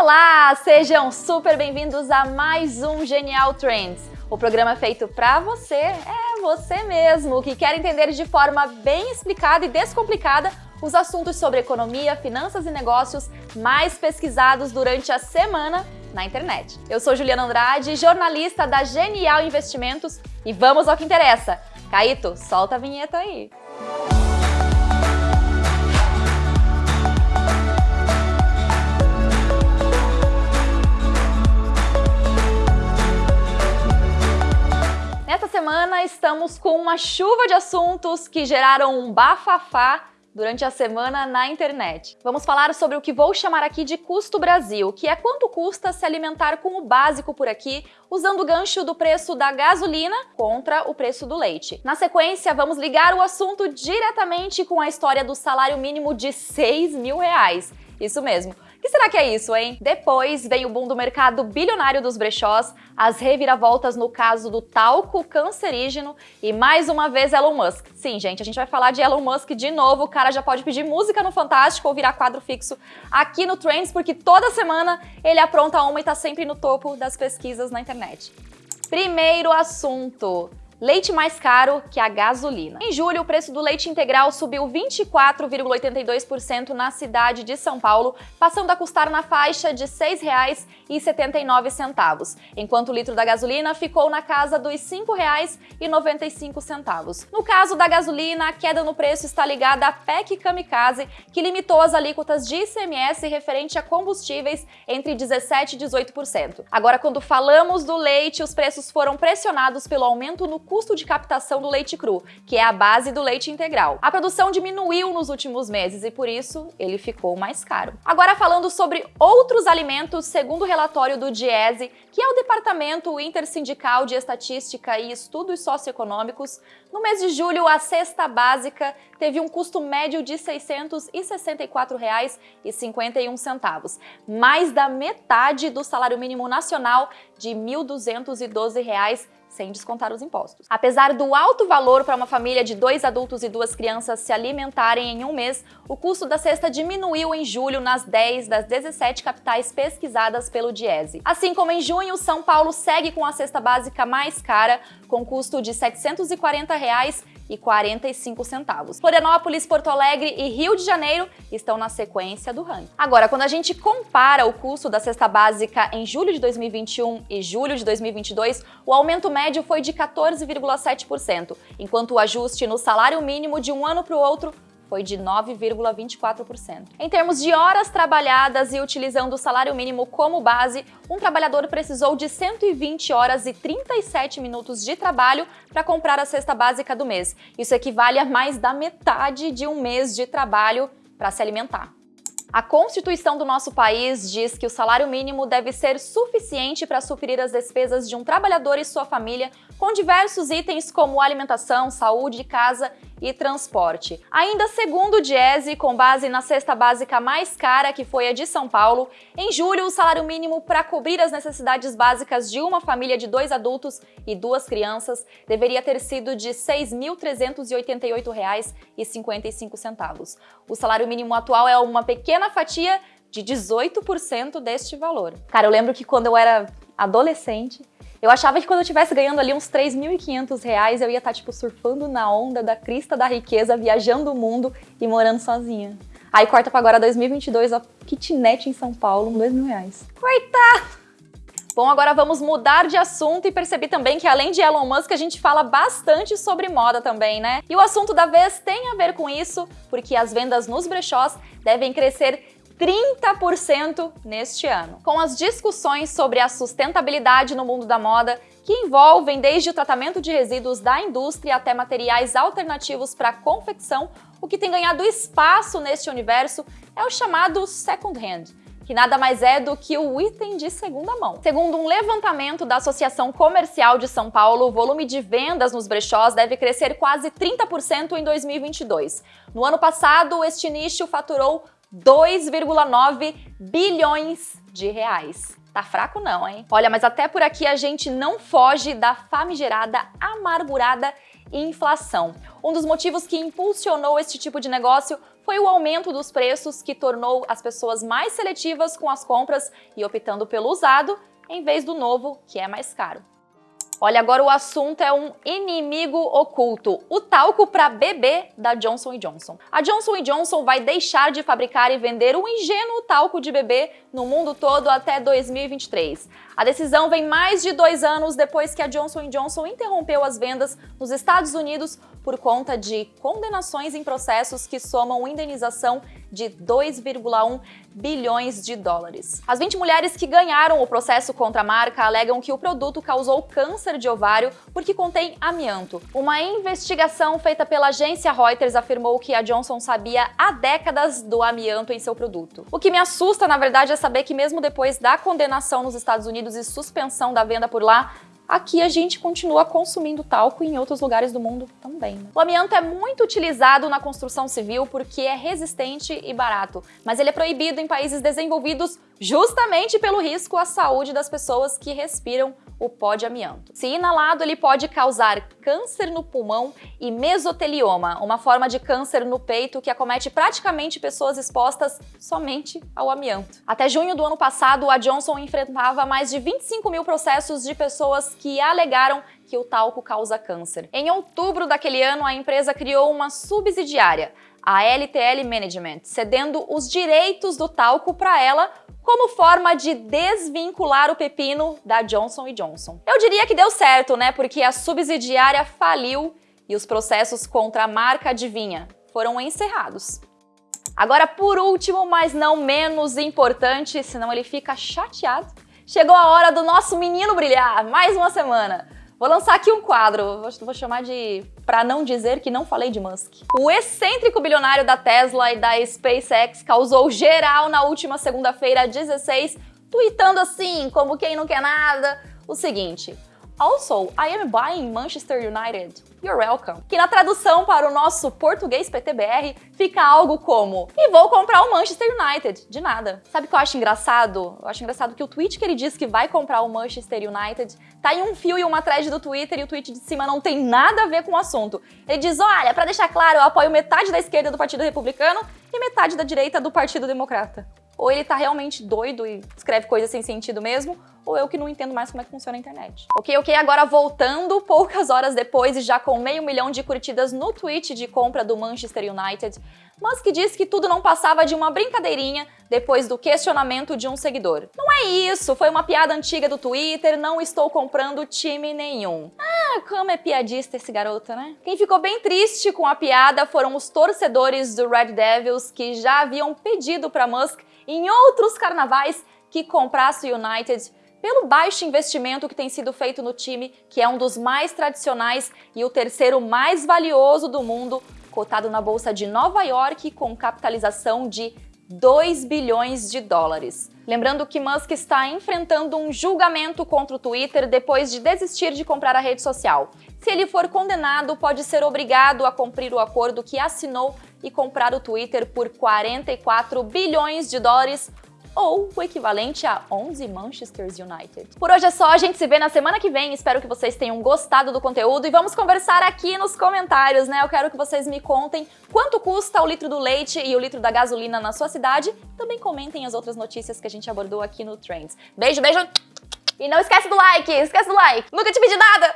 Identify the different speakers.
Speaker 1: Olá, sejam super bem-vindos a mais um Genial Trends. O programa feito para você, é você mesmo, que quer entender de forma bem explicada e descomplicada os assuntos sobre economia, finanças e negócios mais pesquisados durante a semana na internet. Eu sou Juliana Andrade, jornalista da Genial Investimentos e vamos ao que interessa. Caíto, solta a vinheta aí. Semana estamos com uma chuva de assuntos que geraram um bafafá durante a semana na internet. Vamos falar sobre o que vou chamar aqui de custo Brasil, que é quanto custa se alimentar com o básico por aqui, usando o gancho do preço da gasolina contra o preço do leite. Na sequência, vamos ligar o assunto diretamente com a história do salário mínimo de 6 mil reais. Isso mesmo. Que será que é isso, hein? Depois vem o boom do mercado bilionário dos brechós, as reviravoltas no caso do talco cancerígeno e mais uma vez Elon Musk. Sim, gente, a gente vai falar de Elon Musk de novo, o cara já pode pedir música no Fantástico ou virar quadro fixo aqui no Trends, porque toda semana ele apronta uma e tá sempre no topo das pesquisas na internet. Primeiro assunto, leite mais caro que a gasolina. Em julho, o preço do leite integral subiu 24,82% na cidade de São Paulo, passando a custar na faixa de R$ 6,79, enquanto o litro da gasolina ficou na casa dos R$ 5,95. No caso da gasolina, a queda no preço está ligada à PEC Kamikaze, que limitou as alíquotas de ICMS referente a combustíveis entre 17% e 18%. Agora, quando falamos do leite, os preços foram pressionados pelo aumento no custo de captação do leite cru, que é a base do leite integral. A produção diminuiu nos últimos meses e por isso ele ficou mais caro. Agora falando sobre outros alimentos, segundo o relatório do DIESE, que é o Departamento Intersindical de Estatística e Estudos Socioeconômicos, no mês de julho a cesta básica teve um custo médio de R$ 664,51, mais da metade do salário mínimo nacional de R$ 1.212 sem descontar os impostos. Apesar do alto valor para uma família de dois adultos e duas crianças se alimentarem em um mês, o custo da cesta diminuiu em julho nas 10 das 17 capitais pesquisadas pelo Diese. Assim como em junho, São Paulo segue com a cesta básica mais cara, com custo de 740 reais e 45 centavos. Florianópolis, Porto Alegre e Rio de Janeiro estão na sequência do ranking. Agora, quando a gente compara o custo da cesta básica em julho de 2021 e julho de 2022, o aumento médio foi de 14,7%, enquanto o ajuste no salário mínimo de um ano para o outro foi de 9,24%. Em termos de horas trabalhadas e utilizando o salário mínimo como base, um trabalhador precisou de 120 horas e 37 minutos de trabalho para comprar a cesta básica do mês. Isso equivale a mais da metade de um mês de trabalho para se alimentar. A Constituição do nosso país diz que o salário mínimo deve ser suficiente para suprir as despesas de um trabalhador e sua família com diversos itens como alimentação, saúde, casa e transporte. Ainda segundo o Diese, com base na cesta básica mais cara, que foi a de São Paulo, em julho o salário mínimo para cobrir as necessidades básicas de uma família de dois adultos e duas crianças deveria ter sido de R$ 6.388,55. O salário mínimo atual é uma pequena fatia de 18% deste valor. Cara, eu lembro que quando eu era adolescente, eu achava que quando eu estivesse ganhando ali uns 3.500 reais, eu ia estar, tá, tipo, surfando na onda da crista da riqueza, viajando o mundo e morando sozinha. Aí corta pra agora 2022, a kitnet em São Paulo, 2 mil reais. Coitado! Bom, agora vamos mudar de assunto e percebi também que além de Elon Musk, a gente fala bastante sobre moda também, né? E o assunto da vez tem a ver com isso, porque as vendas nos brechós devem crescer 30% neste ano. Com as discussões sobre a sustentabilidade no mundo da moda, que envolvem desde o tratamento de resíduos da indústria até materiais alternativos para confecção, o que tem ganhado espaço neste universo é o chamado second hand, que nada mais é do que o item de segunda mão. Segundo um levantamento da Associação Comercial de São Paulo, o volume de vendas nos brechós deve crescer quase 30% em 2022. No ano passado, este nicho faturou 2,9 bilhões de reais. Tá fraco não, hein? Olha, mas até por aqui a gente não foge da famigerada, amargurada inflação. Um dos motivos que impulsionou este tipo de negócio foi o aumento dos preços que tornou as pessoas mais seletivas com as compras e optando pelo usado em vez do novo, que é mais caro. Olha, agora o assunto é um inimigo oculto, o talco para bebê da Johnson Johnson. A Johnson Johnson vai deixar de fabricar e vender o ingênuo talco de bebê no mundo todo até 2023. A decisão vem mais de dois anos depois que a Johnson Johnson interrompeu as vendas nos Estados Unidos por conta de condenações em processos que somam indenização de 2,1 bilhões de dólares. As 20 mulheres que ganharam o processo contra a marca alegam que o produto causou câncer de ovário porque contém amianto. Uma investigação feita pela agência Reuters afirmou que a Johnson sabia há décadas do amianto em seu produto. O que me assusta, na verdade, é saber que mesmo depois da condenação nos Estados Unidos e suspensão da venda por lá, aqui a gente continua consumindo talco e em outros lugares do mundo também. Né? O amianto é muito utilizado na construção civil porque é resistente e barato, mas ele é proibido em países desenvolvidos justamente pelo risco à saúde das pessoas que respiram o pó de amianto. Se inalado, ele pode causar câncer no pulmão e mesotelioma, uma forma de câncer no peito que acomete praticamente pessoas expostas somente ao amianto. Até junho do ano passado, a Johnson enfrentava mais de 25 mil processos de pessoas que alegaram que o talco causa câncer. Em outubro daquele ano, a empresa criou uma subsidiária, a LTL Management, cedendo os direitos do talco para ela como forma de desvincular o pepino da Johnson Johnson. Eu diria que deu certo, né? Porque a subsidiária faliu e os processos contra a marca adivinha foram encerrados. Agora, por último, mas não menos importante, senão ele fica chateado, chegou a hora do nosso menino brilhar, mais uma semana. Vou lançar aqui um quadro, vou, chamar de Pra não dizer que não falei de Musk. O excêntrico bilionário da Tesla e da SpaceX causou geral na última segunda-feira 16, tweetando assim, como quem não quer nada, o seguinte, Also, I am buying Manchester United. You're welcome. Que na tradução para o nosso português PTBR fica algo como E vou comprar o Manchester United. De nada. Sabe o que eu acho engraçado? Eu acho engraçado que o tweet que ele diz que vai comprar o Manchester United tá em um fio e uma thread do Twitter e o tweet de cima não tem nada a ver com o assunto. Ele diz, olha, para deixar claro, eu apoio metade da esquerda do Partido Republicano e metade da direita do Partido Democrata ou ele tá realmente doido e escreve coisas sem sentido mesmo, ou eu que não entendo mais como é que funciona a internet. Ok, ok, agora voltando, poucas horas depois e já com meio milhão de curtidas no tweet de compra do Manchester United, Musk disse que tudo não passava de uma brincadeirinha depois do questionamento de um seguidor. Não é isso, foi uma piada antiga do Twitter, não estou comprando time nenhum. Ah, como é piadista esse garoto, né? Quem ficou bem triste com a piada foram os torcedores do Red Devils que já haviam pedido para Musk em outros carnavais que comprasse o United pelo baixo investimento que tem sido feito no time, que é um dos mais tradicionais e o terceiro mais valioso do mundo, cotado na Bolsa de Nova York com capitalização de 2 bilhões de dólares. Lembrando que Musk está enfrentando um julgamento contra o Twitter depois de desistir de comprar a rede social. Se ele for condenado, pode ser obrigado a cumprir o acordo que assinou e comprar o Twitter por 44 bilhões de dólares, ou o equivalente a 11 Manchester United. Por hoje é só, a gente se vê na semana que vem, espero que vocês tenham gostado do conteúdo e vamos conversar aqui nos comentários, né? Eu quero que vocês me contem quanto custa o litro do leite e o litro da gasolina na sua cidade. Também comentem as outras notícias que a gente abordou aqui no Trends. Beijo, beijo! E não esquece do like, esquece do like! Nunca te pedi nada!